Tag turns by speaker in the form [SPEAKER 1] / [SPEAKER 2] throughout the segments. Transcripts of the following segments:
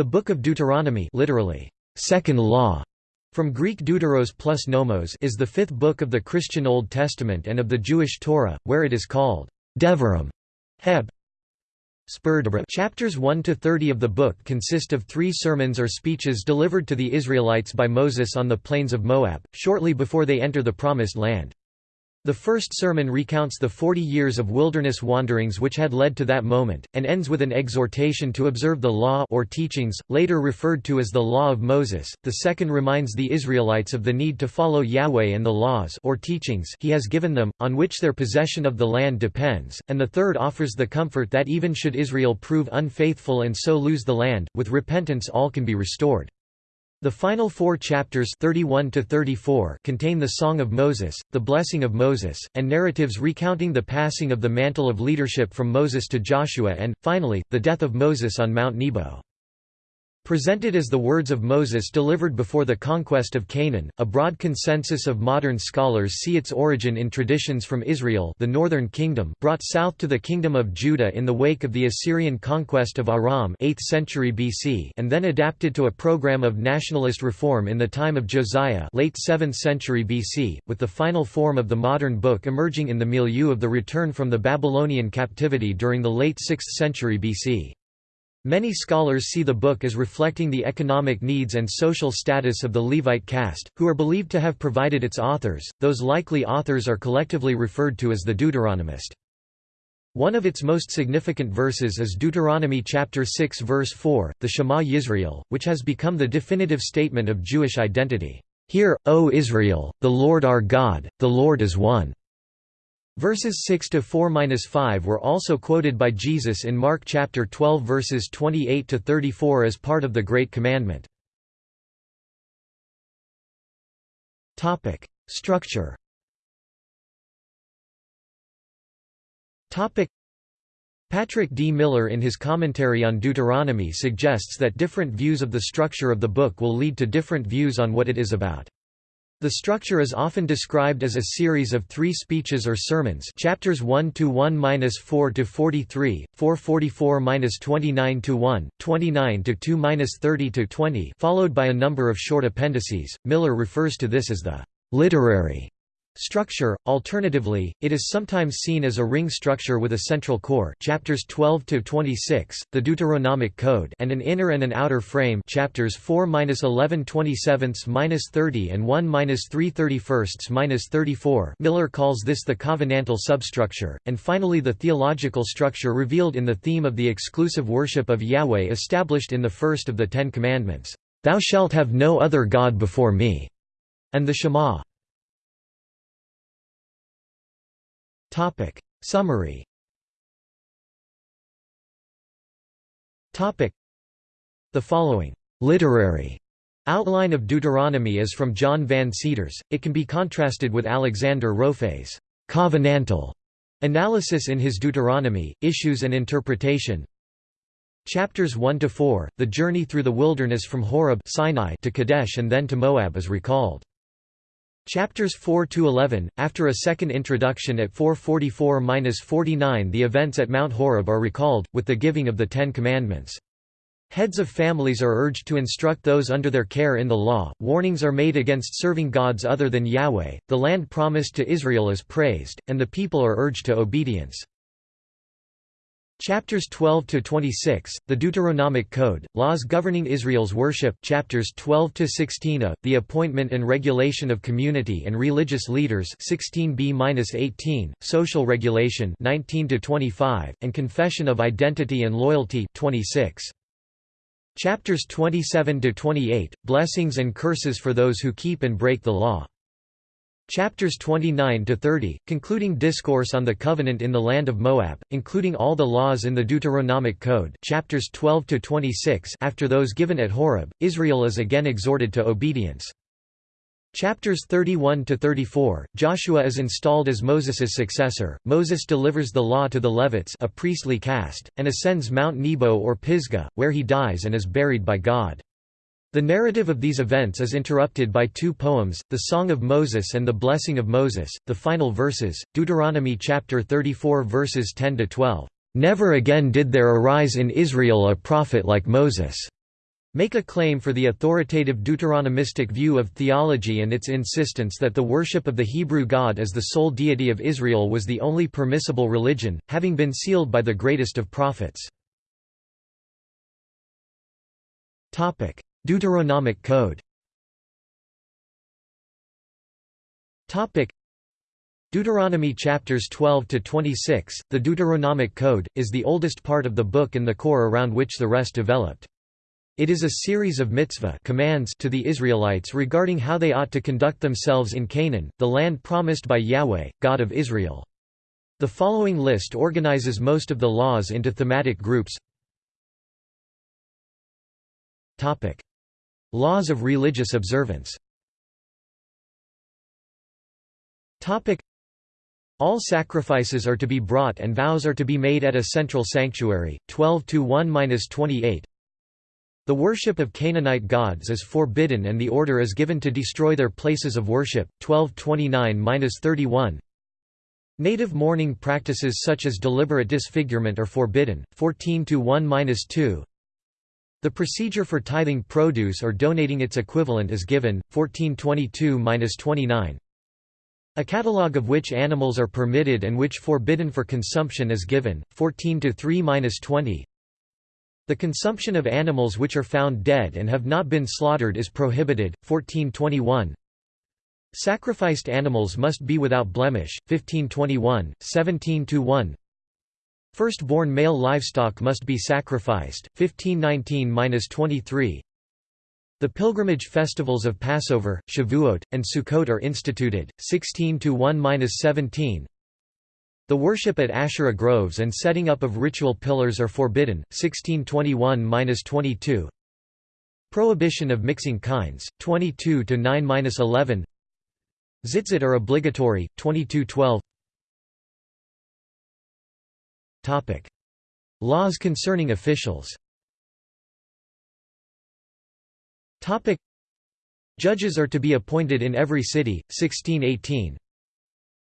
[SPEAKER 1] The Book of Deuteronomy literally, second law, from Greek deuteros plus nomos is the fifth book of the Christian Old Testament and of the Jewish Torah, where it is called Devarim, Heb. Chapters 1 to 30 of the book consist of three sermons or speeches delivered to the Israelites by Moses on the plains of Moab, shortly before they enter the Promised Land. The first sermon recounts the forty years of wilderness wanderings which had led to that moment, and ends with an exhortation to observe the law or teachings, later referred to as the Law of Moses. The second reminds the Israelites of the need to follow Yahweh and the laws or teachings he has given them, on which their possession of the land depends, and the third offers the comfort that even should Israel prove unfaithful and so lose the land, with repentance all can be restored. The final four chapters 31 to 34 contain the Song of Moses, the Blessing of Moses, and narratives recounting the passing of the mantle of leadership from Moses to Joshua and, finally, the death of Moses on Mount Nebo. Presented as the words of Moses delivered before the conquest of Canaan, a broad consensus of modern scholars see its origin in traditions from Israel the northern kingdom brought south to the kingdom of Judah in the wake of the Assyrian conquest of Aram 8th century BC and then adapted to a program of nationalist reform in the time of Josiah late 7th century BC, with the final form of the modern book emerging in the milieu of the return from the Babylonian captivity during the late 6th century BC. Many scholars see the book as reflecting the economic needs and social status of the Levite caste, who are believed to have provided its authors. Those likely authors are collectively referred to as the Deuteronomist. One of its most significant verses is Deuteronomy chapter 6 verse 4, the Shema Yisrael, which has become the definitive statement of Jewish identity. Hear, O Israel, the Lord our God, the Lord is one. Verses 6 to 4-5 were also quoted by Jesus in Mark chapter 12 verses 28 to 34 as part of the Great Commandment. Topic: Structure. Topic: Patrick D. Miller in his commentary on Deuteronomy suggests that different views of the structure of the book will lead to different views on what it is about. The structure is often described as a series of three speeches or sermons chapters 1 to 1-4 to 43, 444-29 to 1, 29 to 2-30 to 20, followed by a number of short appendices. Miller refers to this as the literary Structure, alternatively, it is sometimes seen as a ring structure with a central core chapters 12 to 26, the Deuteronomic Code, and an inner and an outer frame chapters 4-11 27-30 and 1-3 34 Miller calls this the covenantal substructure, and finally the theological structure revealed in the theme of the exclusive worship of Yahweh established in the first of the Ten Commandments, "'Thou shalt have no other God before me' and the Shema. Topic Summary Topic The following literary outline of Deuteronomy is from John Van Seters. It can be contrasted with Alexander Rofe's covenantal analysis in his Deuteronomy, Issues and Interpretation. Chapters 1 to 4, the journey through the wilderness from Horeb Sinai to Kadesh and then to Moab is recalled. Chapters 4 to 11 after a second introduction at 444-49 the events at Mount Horeb are recalled with the giving of the 10 commandments. Heads of families are urged to instruct those under their care in the law, warnings are made against serving gods other than Yahweh, the land promised to Israel is praised, and the people are urged to obedience. Chapters 12 to 26, the Deuteronomic Code, laws governing Israel's worship. Chapters 12 to 16, a, the appointment and regulation of community and religious leaders. 16b-18, social regulation. 19 to 25, and confession of identity and loyalty. 26. Chapters 27 to 28, blessings and curses for those who keep and break the law. Chapters 29 to 30, concluding discourse on the covenant in the land of Moab, including all the laws in the Deuteronomic Code. Chapters 12 to 26, after those given at Horeb, Israel is again exhorted to obedience. Chapters 31 to 34, Joshua is installed as Moses's successor. Moses delivers the law to the Levites, a priestly caste, and ascends Mount Nebo or Pisgah, where he dies and is buried by God. The narrative of these events is interrupted by two poems, the Song of Moses and the Blessing of Moses, the final verses, Deuteronomy chapter 34 verses 10 to 12. Never again did there arise in Israel a prophet like Moses. make a claim for the authoritative Deuteronomistic view of theology and its insistence that the worship of the Hebrew God as the sole deity of Israel was the only permissible religion, having been sealed by the greatest of prophets. Deuteronomic Code Deuteronomy chapters 12 to 26, the Deuteronomic Code, is the oldest part of the book and the core around which the rest developed. It is a series of mitzvah commands to the Israelites regarding how they ought to conduct themselves in Canaan, the land promised by Yahweh, God of Israel. The following list organizes most of the laws into thematic groups. Laws of religious observance. All sacrifices are to be brought and vows are to be made at a central sanctuary. 12 to 1-28. The worship of Canaanite gods is forbidden and the order is given to destroy their places of worship. 1229-31. Native mourning practices such as deliberate disfigurement are forbidden. 14 to 1-2. The procedure for tithing produce or donating its equivalent is given. 1422-29. A catalogue of which animals are permitted and which forbidden for consumption is given. 14-3-20. The consumption of animals which are found dead and have not been slaughtered is prohibited. 1421. Sacrificed animals must be without blemish. 1521, 17 1. Firstborn male livestock must be sacrificed. 1519-23. The pilgrimage festivals of Passover, Shavuot, and Sukkot are instituted. 16 1-17. The worship at Asherah groves and setting up of ritual pillars are forbidden. 1621-22. Prohibition of mixing kinds. 22 to 9-11. Tzitzit are obligatory. 2212. Topic: Laws concerning officials. Topic: Judges are to be appointed in every city. 1618.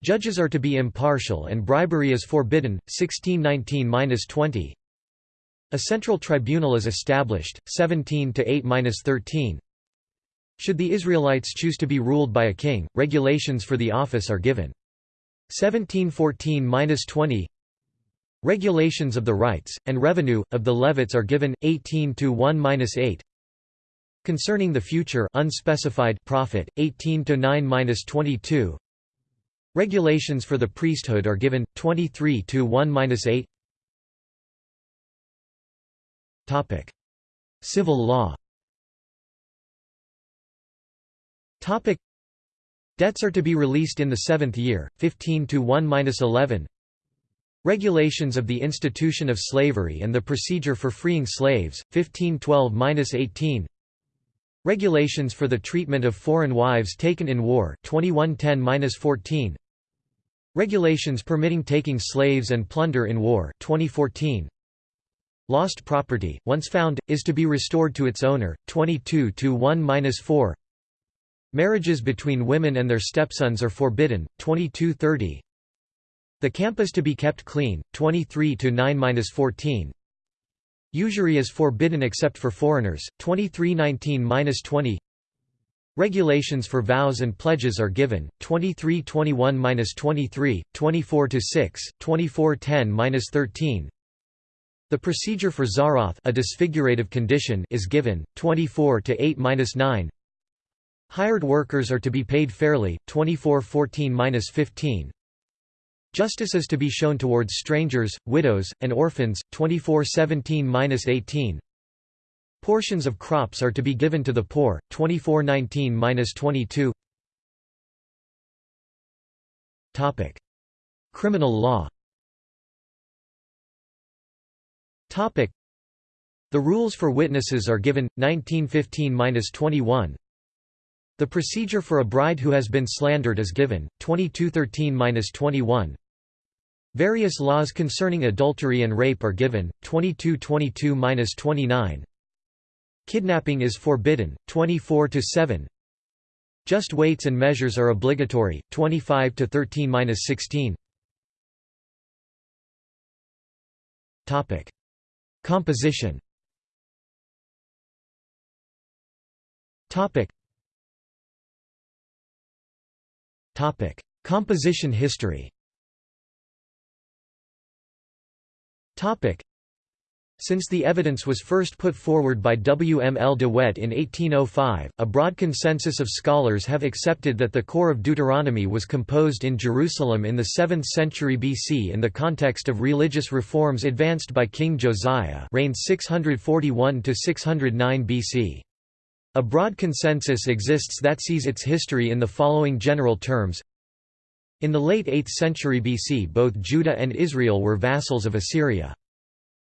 [SPEAKER 1] Judges are to be impartial and bribery is forbidden. 1619-20. A central tribunal is established. 17 to 8-13. Should the Israelites choose to be ruled by a king, regulations for the office are given. 1714-20. Regulations of the rights and revenue of the Levites are given. 18 to 1-8. Concerning the future unspecified prophet 18 to 9-22 Regulations for the priesthood are given 23 to 1-8. Topic: Civil law. Topic: Debts are to be released in the seventh year, 15 to 1-11. Regulations of the institution of slavery and the procedure for freeing slaves, 1512-18. Regulations for the treatment of foreign wives taken in war, 2110-14. Regulations permitting taking slaves and plunder in war 2014. Lost property, once found, is to be restored to its owner, 22 to 1-4. Marriages between women and their stepsons are forbidden, 2230. The camp is to be kept clean, 23 to 9-14. Usury is forbidden except for foreigners, 2319-20. Regulations for vows and pledges are given, 2321-23, 24-6, 2410-13. The procedure for tzaraath a disfigurative condition is given, 24 8-9. Hired workers are to be paid fairly, 24-14-15. Justice is to be shown towards strangers, widows, and orphans, 24-17-18. Portions of crops are to be given to the poor, 2419-22 Criminal law. The rules for witnesses are given, 1915-21 The procedure for a bride who has been slandered is given, 2213-21 Various laws concerning adultery and rape are given, 2222-29 Kidnapping is forbidden, 24 to 7. Just weights and measures are obligatory, 25 to 13-16. Topic: Composition. Composition history since the evidence was first put forward by W. M. L. de Wette in 1805, a broad consensus of scholars have accepted that the core of Deuteronomy was composed in Jerusalem in the 7th century BC in the context of religious reforms advanced by King Josiah reigned 641–609 BC. A broad consensus exists that sees its history in the following general terms. In the late 8th century BC both Judah and Israel were vassals of Assyria.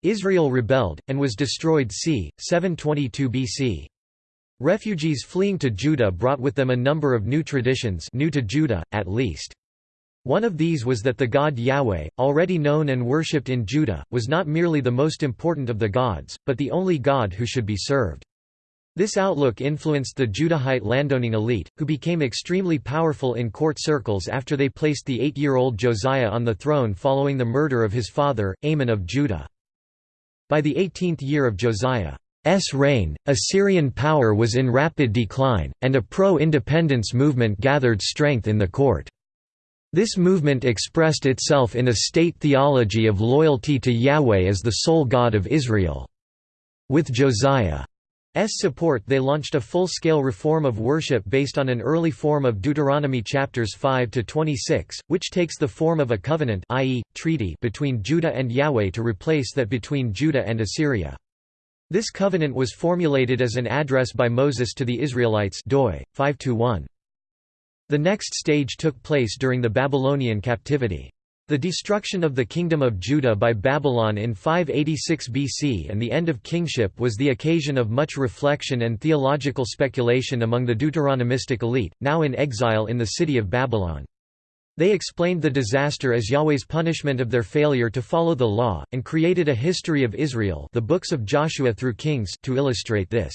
[SPEAKER 1] Israel rebelled, and was destroyed c. 722 BC. Refugees fleeing to Judah brought with them a number of new traditions new to Judah, at least. One of these was that the god Yahweh, already known and worshipped in Judah, was not merely the most important of the gods, but the only god who should be served. This outlook influenced the Judahite landowning elite, who became extremely powerful in court circles after they placed the eight-year-old Josiah on the throne following the murder of his father, Amon of Judah. By the 18th year of Josiah's reign, Assyrian power was in rapid decline, and a pro-independence movement gathered strength in the court. This movement expressed itself in a state theology of loyalty to Yahweh as the sole God of Israel. With Josiah support they launched a full-scale reform of worship based on an early form of Deuteronomy chapters 5 to 26, which takes the form of a covenant i.e., treaty between Judah and Yahweh to replace that between Judah and Assyria. This covenant was formulated as an address by Moses to the Israelites doi 5-1. The next stage took place during the Babylonian captivity. The destruction of the Kingdom of Judah by Babylon in 586 BC and the end of kingship was the occasion of much reflection and theological speculation among the Deuteronomistic elite, now in exile in the city of Babylon. They explained the disaster as Yahweh's punishment of their failure to follow the law, and created a history of Israel the books of Joshua through Kings to illustrate this.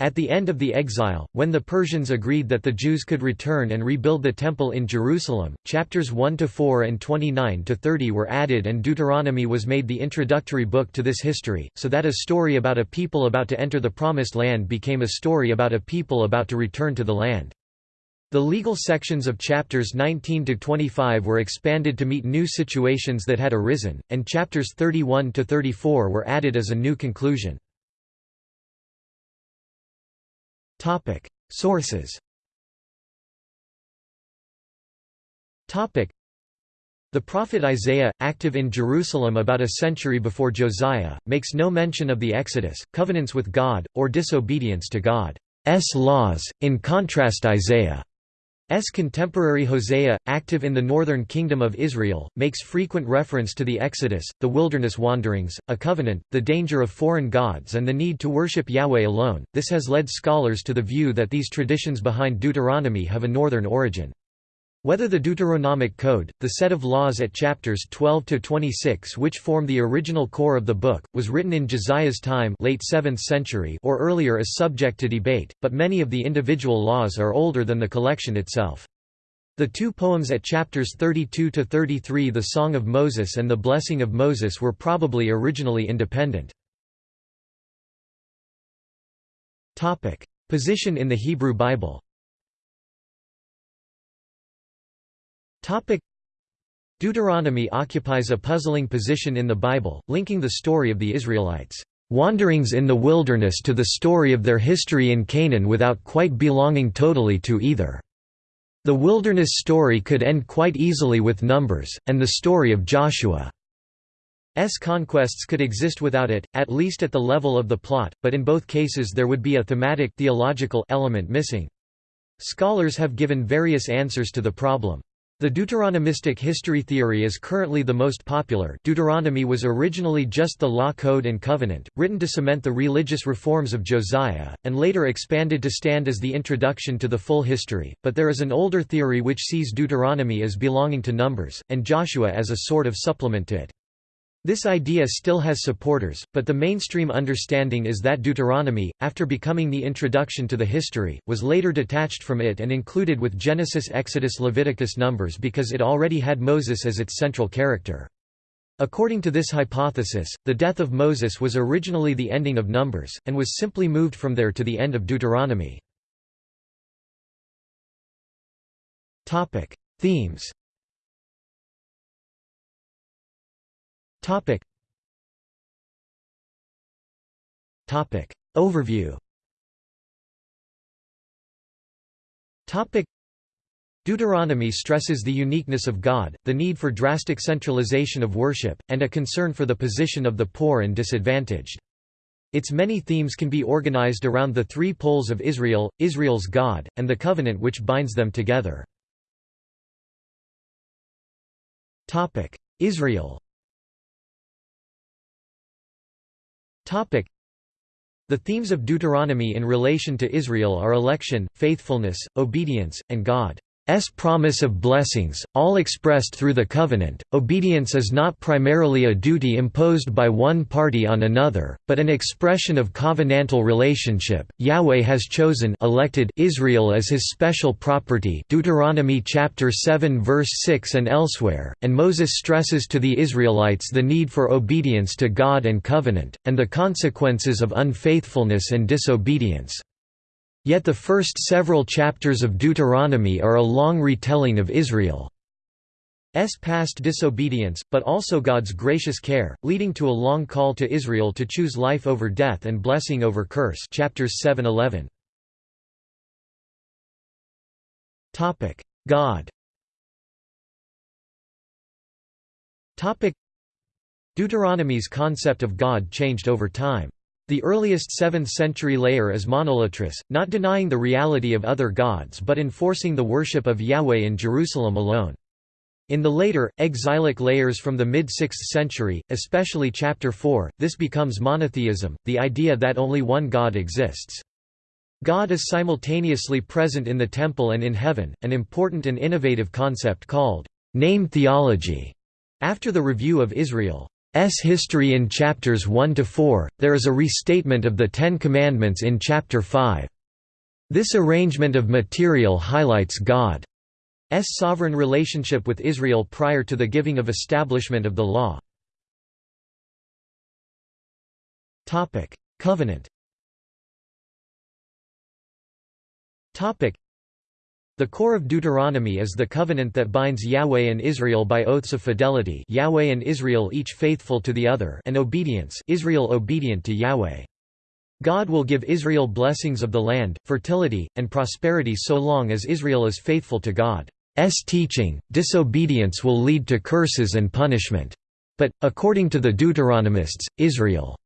[SPEAKER 1] At the end of the exile, when the Persians agreed that the Jews could return and rebuild the Temple in Jerusalem, chapters 1–4 and 29–30 were added and Deuteronomy was made the introductory book to this history, so that a story about a people about to enter the Promised Land became a story about a people about to return to the land. The legal sections of chapters 19 to 25 were expanded to meet new situations that had arisen, and chapters 31 to 34 were added as a new conclusion. Topic: Sources. Topic: The prophet Isaiah, active in Jerusalem about a century before Josiah, makes no mention of the Exodus, covenants with God, or disobedience to God's laws. In contrast, Isaiah S. contemporary Hosea, active in the northern kingdom of Israel, makes frequent reference to the Exodus, the wilderness wanderings, a covenant, the danger of foreign gods and the need to worship Yahweh alone. This has led scholars to the view that these traditions behind Deuteronomy have a northern origin. Whether the Deuteronomic Code, the set of laws at chapters 12 to 26 which form the original core of the book, was written in Josiah's time, late 7th century, or earlier is subject to debate, but many of the individual laws are older than the collection itself. The two poems at chapters 32 to 33, the Song of Moses and the Blessing of Moses, were probably originally independent. Topic: Position in the Hebrew Bible. Deuteronomy occupies a puzzling position in the Bible, linking the story of the Israelites' wanderings in the wilderness to the story of their history in Canaan without quite belonging totally to either. The wilderness story could end quite easily with Numbers, and the story of Joshua's conquests could exist without it, at least at the level of the plot, but in both cases there would be a thematic theological element missing. Scholars have given various answers to the problem. The Deuteronomistic history theory is currently the most popular Deuteronomy was originally just the law code and covenant, written to cement the religious reforms of Josiah, and later expanded to stand as the introduction to the full history, but there is an older theory which sees Deuteronomy as belonging to Numbers, and Joshua as a sort of supplement to it. This idea still has supporters, but the mainstream understanding is that Deuteronomy, after becoming the introduction to the history, was later detached from it and included with Genesis Exodus Leviticus Numbers because it already had Moses as its central character. According to this hypothesis, the death of Moses was originally the ending of Numbers, and was simply moved from there to the end of Deuteronomy. Themes Overview Topic. Deuteronomy stresses the uniqueness of God, the need for drastic centralization of worship, and a concern for the position of the poor and disadvantaged. Its many themes can be organized around the three poles of Israel, Israel's God, and the covenant which binds them together. Israel the themes of Deuteronomy in relation to Israel are election, faithfulness, obedience, and God. S promise of blessings, all expressed through the covenant. Obedience is not primarily a duty imposed by one party on another, but an expression of covenantal relationship. Yahweh has chosen elected Israel as his special property. Deuteronomy chapter 7 verse 6 and elsewhere, and Moses stresses to the Israelites the need for obedience to God and covenant and the consequences of unfaithfulness and disobedience. Yet the first several chapters of Deuteronomy are a long retelling of Israel's past disobedience, but also God's gracious care, leading to a long call to Israel to choose life over death and blessing over curse chapters 7-11. God Deuteronomy's concept of God changed over time. The earliest 7th-century layer is monolatrous, not denying the reality of other gods but enforcing the worship of Yahweh in Jerusalem alone. In the later, exilic layers from the mid-6th century, especially chapter 4, this becomes monotheism, the idea that only one God exists. God is simultaneously present in the temple and in heaven, an important and innovative concept called name theology. After the review of Israel history in chapters 1 to 4, there is a restatement of the Ten Commandments in chapter 5. This arrangement of material highlights God's sovereign relationship with Israel prior to the giving of establishment of the law. Covenant the core of Deuteronomy is the covenant that binds Yahweh and Israel by oaths of fidelity Yahweh and Israel each faithful to the other and obedience Israel obedient to Yahweh. God will give Israel blessings of the land, fertility, and prosperity so long as Israel is faithful to God's teaching, disobedience will lead to curses and punishment. But, according to the Deuteronomists, Israel's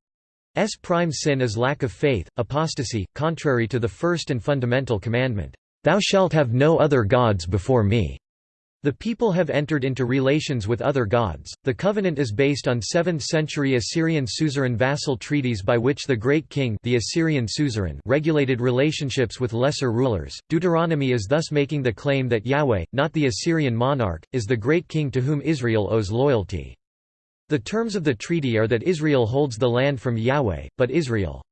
[SPEAKER 1] prime sin is lack of faith, apostasy, contrary to the first and fundamental commandment. Thou shalt have no other gods before me. The people have entered into relations with other gods. The covenant is based on 7th century Assyrian suzerain vassal treaties by which the great king, the Assyrian suzerain, regulated relationships with lesser rulers. Deuteronomy is thus making the claim that Yahweh, not the Assyrian monarch, is the great king to whom Israel owes loyalty. The terms of the treaty are that Israel holds the land from Yahweh, but Israel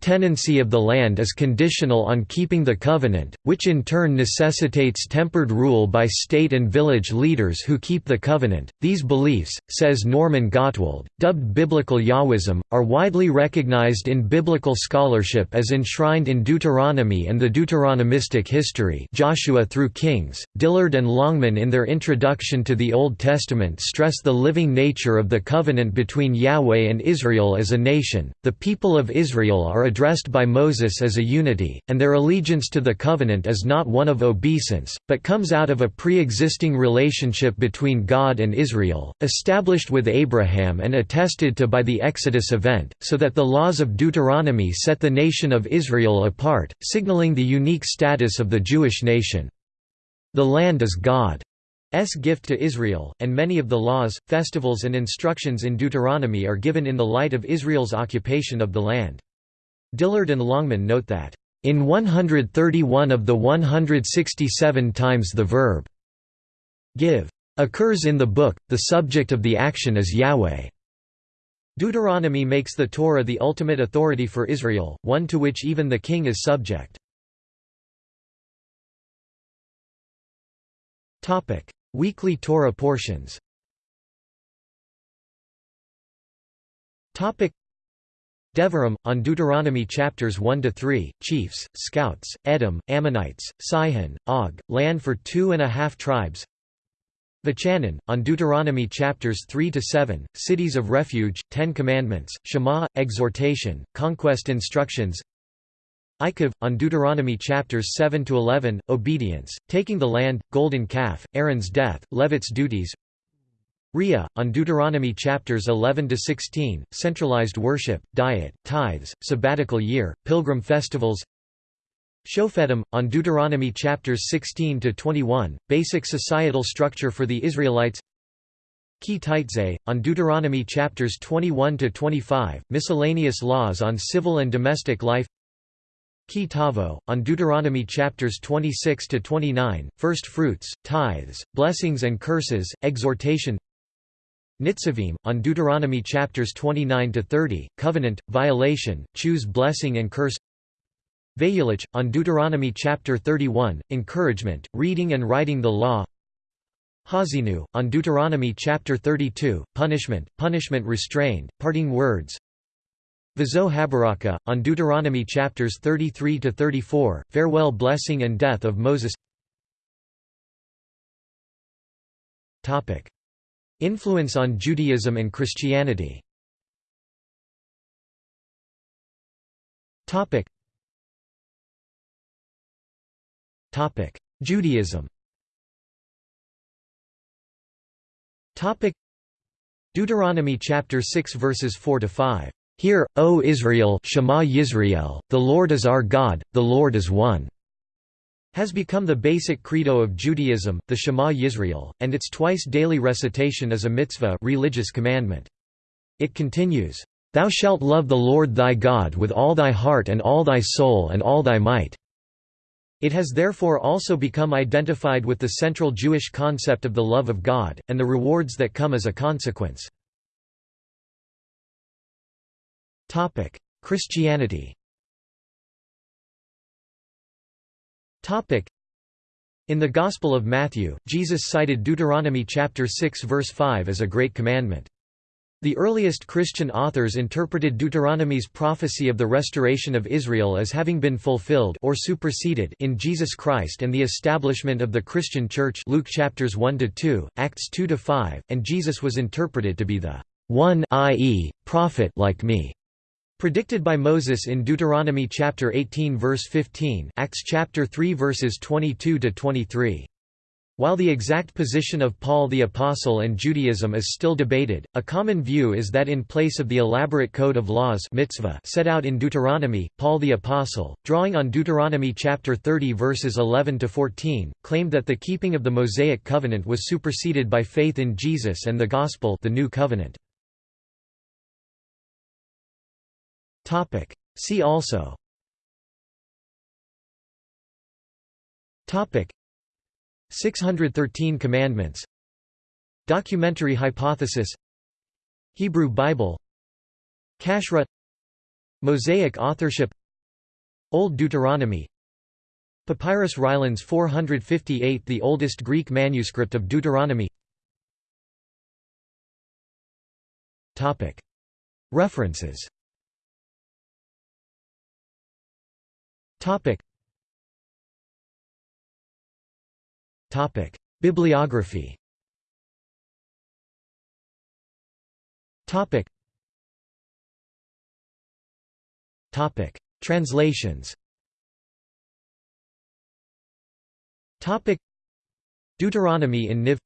[SPEAKER 1] tenancy of the land is conditional on keeping the covenant, which in turn necessitates tempered rule by state and village leaders who keep the covenant. These beliefs, says Norman Gottwald, dubbed biblical Yahwism, are widely recognized in biblical scholarship as enshrined in Deuteronomy and the Deuteronomistic history Joshua through Kings. Dillard and Longman in their introduction to the Old Testament stress the living nature of the covenant between Yahweh and Israel as a nation. The people of Israel are addressed by Moses as a unity, and their allegiance to the covenant is not one of obeisance, but comes out of a pre-existing relationship between God and Israel, established with Abraham and attested to by the Exodus event, so that the laws of Deuteronomy set the nation of Israel apart, signaling the unique status of the Jewish nation. The land is God's gift to Israel, and many of the laws, festivals and instructions in Deuteronomy are given in the light of Israel's occupation of the land. Dillard and Longman note that, "...in 131 of the 167 times the verb give occurs in the book, the subject of the action is Yahweh." Deuteronomy makes the Torah the ultimate authority for Israel, one to which even the king is subject. Topic: Weekly Torah portions Devarim, on Deuteronomy chapters 1–3, Chiefs, Scouts, Edom, Ammonites, Sihon, Og, land for two and a half tribes. Vachanan, on Deuteronomy chapters 3–7, Cities of Refuge, Ten Commandments, Shema, Exhortation, Conquest Instructions. Eikev, on Deuteronomy chapters 7–11, Obedience, Taking the Land, Golden Calf, Aaron's Death, Levit's Duties Ria, on Deuteronomy chapters 11–16, Centralized Worship, Diet, Tithes, Sabbatical Year, Pilgrim Festivals. Shofetim, on Deuteronomy chapters 16–21, Basic Societal Structure for the Israelites. Ki Teitzei, on Deuteronomy chapters 21–25, Miscellaneous Laws on Civil and Domestic Life. Ki Tavo, on Deuteronomy chapters 26–29, First Fruits, Tithes, Blessings and Curses, Exhortation Nitzavim, on Deuteronomy chapters 29 to 30, Covenant, Violation, Choose Blessing and Curse. Vayelech, on Deuteronomy chapter 31, Encouragement, Reading and Writing the Law. Haazinu, on Deuteronomy chapter 32, Punishment, Punishment Restrained, Parting Words. Vazo Habaraka, on Deuteronomy chapters 33 to 34, Farewell Blessing and Death of Moses Influence on Judaism and Christianity. Judaism. Deuteronomy chapter 6 verses 4 to 5 Hear, O Israel, Shema Yisrael, the Lord is our God, the Lord is one has become the basic credo of Judaism, the Shema Yisrael, and its twice-daily recitation is a mitzvah religious commandment. It continues, "'Thou shalt love the Lord thy God with all thy heart and all thy soul and all thy might." It has therefore also become identified with the central Jewish concept of the love of God, and the rewards that come as a consequence. Christianity In the Gospel of Matthew, Jesus cited Deuteronomy chapter 6 verse 5 as a great commandment. The earliest Christian authors interpreted Deuteronomy's prophecy of the restoration of Israel as having been fulfilled or superseded in Jesus Christ and the establishment of the Christian Church Luke chapters 1 to 2, Acts 2 to 5, and Jesus was interpreted to be the one i.e., prophet like me. Predicted by Moses in Deuteronomy chapter 18 verse 15 Acts chapter 3 verses 22 to 23 while the exact position of Paul the Apostle and Judaism is still debated, a common view is that in place of the elaborate code of laws mitzvah set out in Deuteronomy, Paul the Apostle, drawing on Deuteronomy chapter 30 verses 11 to 14, claimed that the keeping of the Mosaic covenant was superseded by faith in Jesus and the gospel, the new covenant. Topic. See also. Topic. 613 Commandments. Documentary hypothesis. Hebrew Bible. Kashrut. Mosaic authorship. Old Deuteronomy. Papyrus Rylands 458 The oldest Greek manuscript of Deuteronomy. References Topic. Topic. Bibliography Topic. Topic. Translations Topic. Deuteronomy in Niv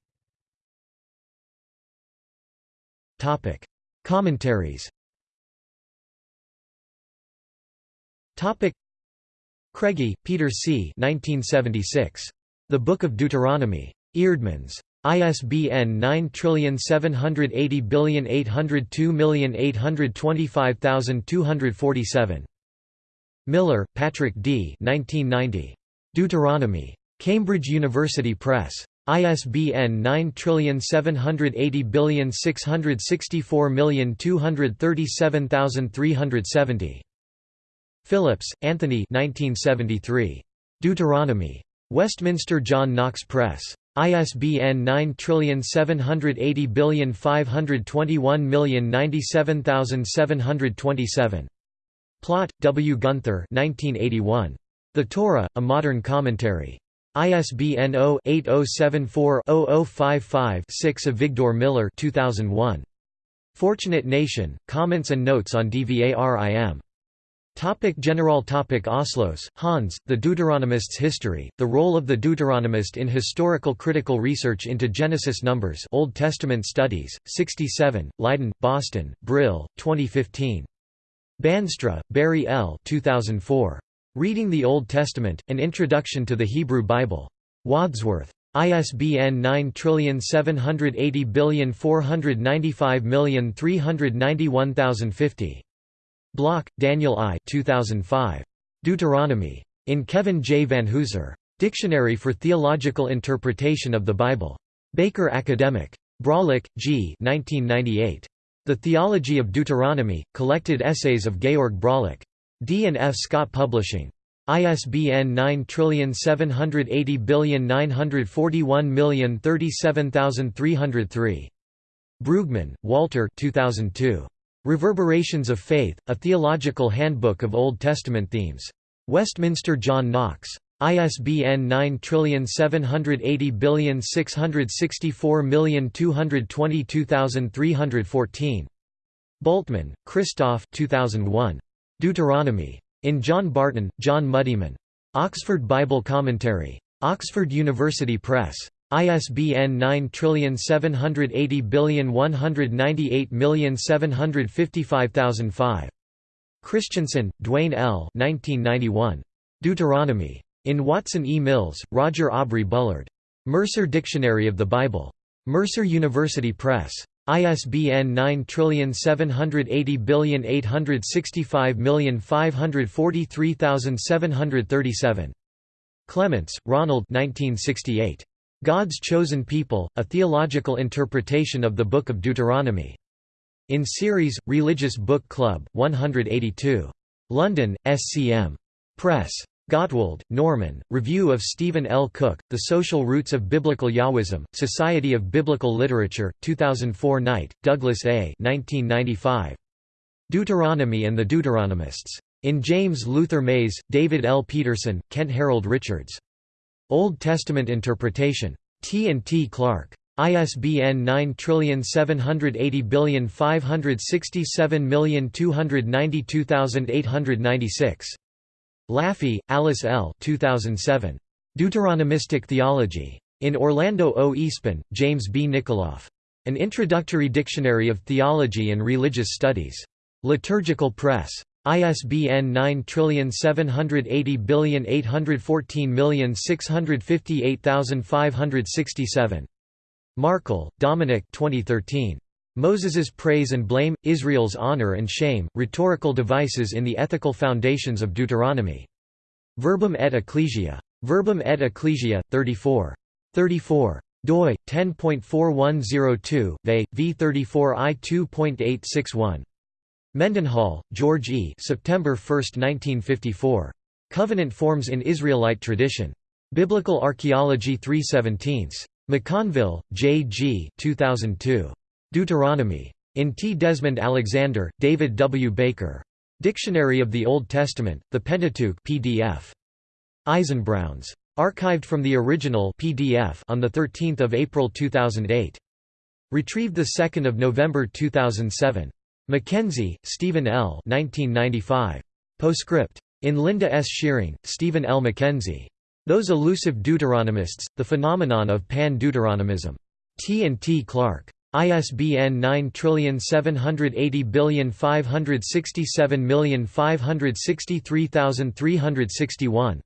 [SPEAKER 1] Topic. Commentaries Topic. Craigie, Peter C. 1976. The Book of Deuteronomy. Eerdmans. ISBN 9780802825247. Miller, Patrick D. 1990. Deuteronomy. Cambridge University Press. ISBN 9780664237370. Phillips, Anthony 1973. Deuteronomy. Westminster John Knox Press. ISBN 9780521097727. Plaut, W. Gunther 1981. The Torah, A Modern Commentary. ISBN 0-8074-0055-6 Avigdor Miller 2001. Fortunate Nation, Comments and Notes on Dvarim. Topic General topic Ausloos, Hans, The Deuteronomists' History, The Role of the Deuteronomist in Historical Critical Research into Genesis Numbers Old Testament Studies, 67, Leiden, Boston, Brill, 2015. Bandstra, Barry L. 2004. Reading the Old Testament, An Introduction to the Hebrew Bible. Wadsworth. ISBN 9780495391050. Block, Daniel I 2005. Deuteronomy. In Kevin J. Van Vanhoozer. Dictionary for Theological Interpretation of the Bible. Baker Academic. Braulik, G. 1998. The Theology of Deuteronomy, Collected Essays of Georg Braulik. D. and F. Scott Publishing. ISBN 9780941037303. Brueggemann, Walter 2002. Reverberations of Faith, A Theological Handbook of Old Testament Themes. Westminster John Knox. ISBN 9780664222314. Bultmann, Christoph 2001. Deuteronomy. In John Barton, John Muddiman. Oxford Bible Commentary. Oxford University Press. ISBN 9780198755005. Christensen, Duane L. 1991. Deuteronomy. In Watson E. Mills, Roger Aubrey Bullard. Mercer Dictionary of the Bible. Mercer University Press. ISBN 9780865543737. Clements, Ronald 1968. God's Chosen People, A Theological Interpretation of the Book of Deuteronomy. In series, Religious Book Club, 182. London, SCM. Press. Gottwald, Norman, Review of Stephen L. Cook, The Social Roots of Biblical Yahwism, Society of Biblical Literature, 2004 Knight, Douglas A. 1995. Deuteronomy and the Deuteronomists. In James Luther Mays, David L. Petersen, Kent Harold Richards. Old Testament Interpretation. T. and T. Clark. ISBN 9780567292896. Laffey, Alice L. 2007. Deuteronomistic Theology. In Orlando O. Espín, James B. Nickoloff. An Introductory Dictionary of Theology and Religious Studies. Liturgical Press. ISBN 9780814658567. Markl, Dominic 2013. Moses's Praise and Blame, Israel's Honor and Shame, Rhetorical Devices in the Ethical Foundations of Deuteronomy. Verbum et Ecclesia. Verbum et Ecclesia, 34. 34 doi 10.4102 ve v34 i 2.861 Mendenhall, George E. September 1, 1954. Covenant Forms in Israelite Tradition. Biblical Archaeology 317. McConville, J. G. 2002. Deuteronomy. In T. Desmond Alexander, David W. Baker. Dictionary of the Old Testament, The Pentateuch PDF. Eisenbrauns. Archived from the original PDF on 13 April 2008. Retrieved 2 November 2007. McKenzie, Stephen L. 1995. Postscript. In Linda S. Schearing, Stephen L. McKenzie. Those Elusive Deuteronomists, The Phenomenon of Pan-Deuteronomism. T. and T. Clark. ISBN 9780567563361.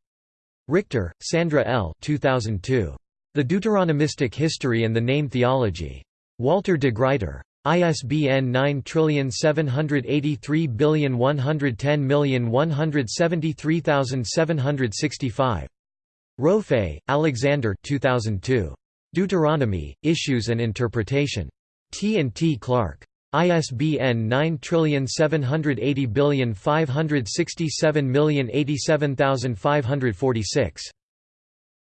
[SPEAKER 1] Richter, Sandra L. 2002. The Deuteronomistic History and the Name Theology. Walter de Gruyter. ISBN 9783110173765. Rofe, Alexander 2002. Deuteronomy, Issues and Interpretation. T. and T. Clark. ISBN 9780567087546.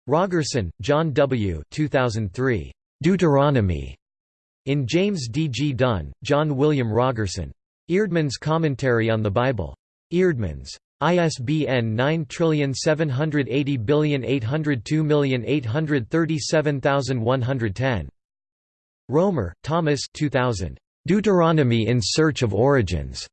[SPEAKER 1] Rogerson, John W. 2003. Deuteronomy. In James D. G. Dunn, John William Rogerson. Eerdmans Commentary on the Bible. Eerdmans. ISBN 9780802837110. Roemer, Thomas 2000. Deuteronomy in Search of Origins.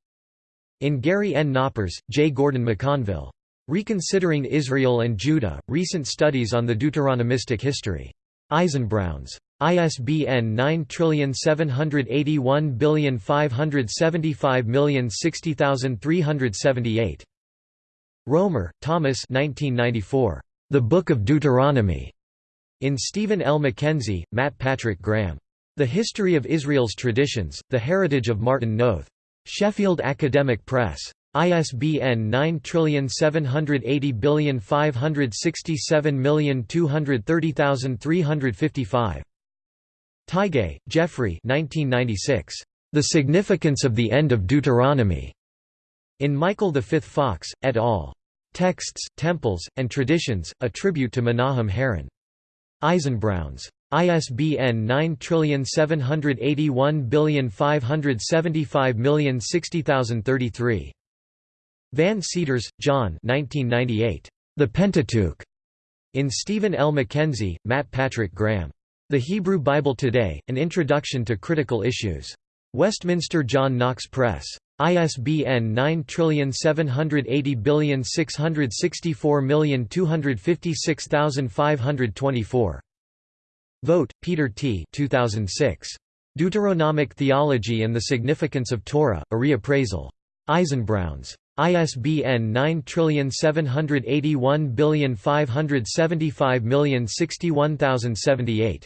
[SPEAKER 1] In Gary N. Knoppers, J. Gordon McConville. Reconsidering Israel and Judah, Recent Studies on the Deuteronomistic History. Eisenbrauns. ISBN 9781575060378. Romer, Thomas 1994. The Book of Deuteronomy. In Stephen L. McKenzie, Matt Patrick Graham. The History of Israel's Traditions, The Heritage of Martin Noth. Sheffield Academic Press. ISBN 9780567230355. Tigay, Jeffrey 1996. The Significance of the End of Deuteronomy. In Michael V. Fox, et al. Texts, Temples, and Traditions, a tribute to Menahem Haran. Eisenbrauns. ISBN 9781575060033. Van Seters, John The Pentateuch. In Stephen L. McKenzie, Matt Patrick Graham. The Hebrew Bible Today, An Introduction to Critical Issues. Westminster John Knox Press. ISBN 9780664256524. Vogt, Peter T. 2006. Deuteronomic Theology and the Significance of Torah, a Reappraisal. Eisenbrauns. ISBN 9781575061078.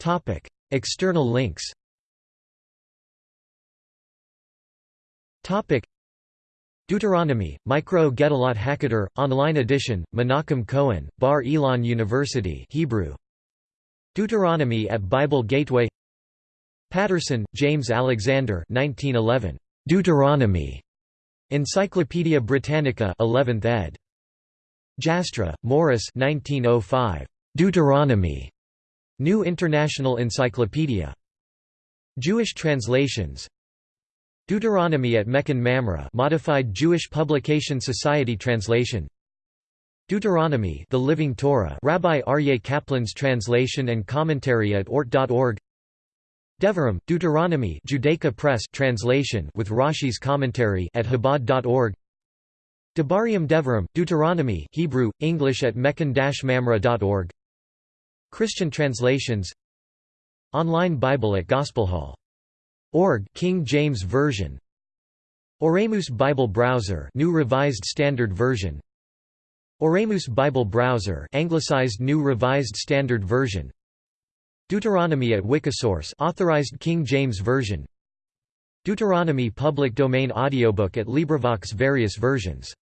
[SPEAKER 1] Topic: External links. Topic: Deuteronomy, Mikraot Gedolot HaKeter, online edition, Menachem Cohen, Bar Ilan University Hebrew. Deuteronomy at Bible Gateway Paterson, James Alexander 1911. Deuteronomy. Encyclopædia Britannica 11th ed. Jastrow, Morris 1905. Deuteronomy. New International Encyclopedia. Jewish translations. Deuteronomy at Mechon Mamre modified Jewish Publication Society translation. Deuteronomy The Living Torah Rabbi Aryeh Kaplan's translation and commentary at ort.org Devarim, Deuteronomy Judaica Press translation with Rashi's commentary at Chabad.org Devarim Devarim, Deuteronomy Hebrew, English at mechon-mamre.org Christian translations Online Bible at Gospelhall Org King James Version. Oremus Bible Browser New Revised Standard Version. Oremus Bible Browser Anglicized New Revised Standard Version. Deuteronomy at Wikisource Authorized King James Version. Deuteronomy Public Domain Audiobook at LibriVox various versions